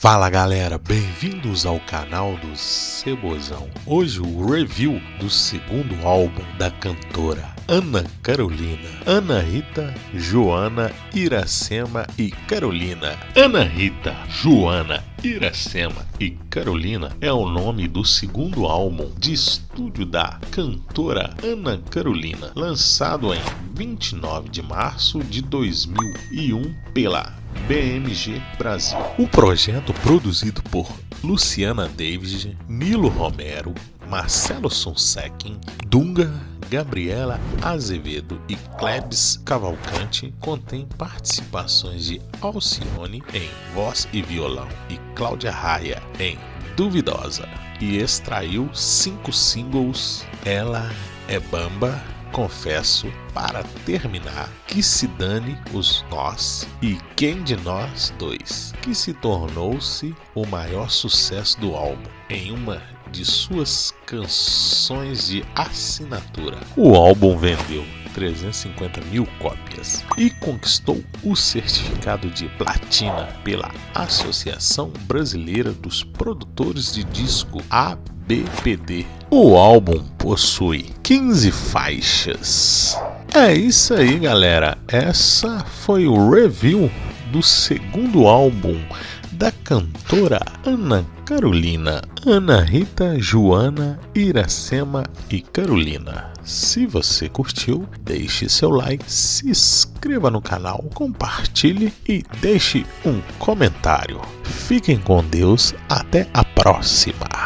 Fala galera, bem-vindos ao canal do Cebozão. Hoje o review do segundo álbum da cantora Ana Carolina. Ana Rita, Joana, Iracema e Carolina. Ana Rita, Joana, Iracema e Carolina é o nome do segundo álbum de estúdio da cantora Ana Carolina, lançado em 29 de março de 2001 pela BMG Brasil. O projeto produzido por Luciana David, Nilo Romero, Marcelo Sonsequin, Dunga, Gabriela Azevedo e Klebs Cavalcante contém participações de Alcione em voz e violão e Cláudia Raia em Duvidosa e extraiu cinco singles Ela é Bamba, confesso, para terminar, que se dane os nós e quem de nós dois, que se tornou-se o maior sucesso do álbum em uma de suas canções de assinatura. O álbum vendeu 350 mil cópias e conquistou o certificado de platina pela Associação Brasileira dos Produtores de Disco ABPD. O álbum possui 15 faixas. É isso aí, galera. Essa foi o review do segundo álbum da cantora Ana Carolina, Ana Rita, Joana, Iracema e Carolina. Se você curtiu, deixe seu like, se inscreva no canal, compartilhe e deixe um comentário. Fiquem com Deus, até a próxima!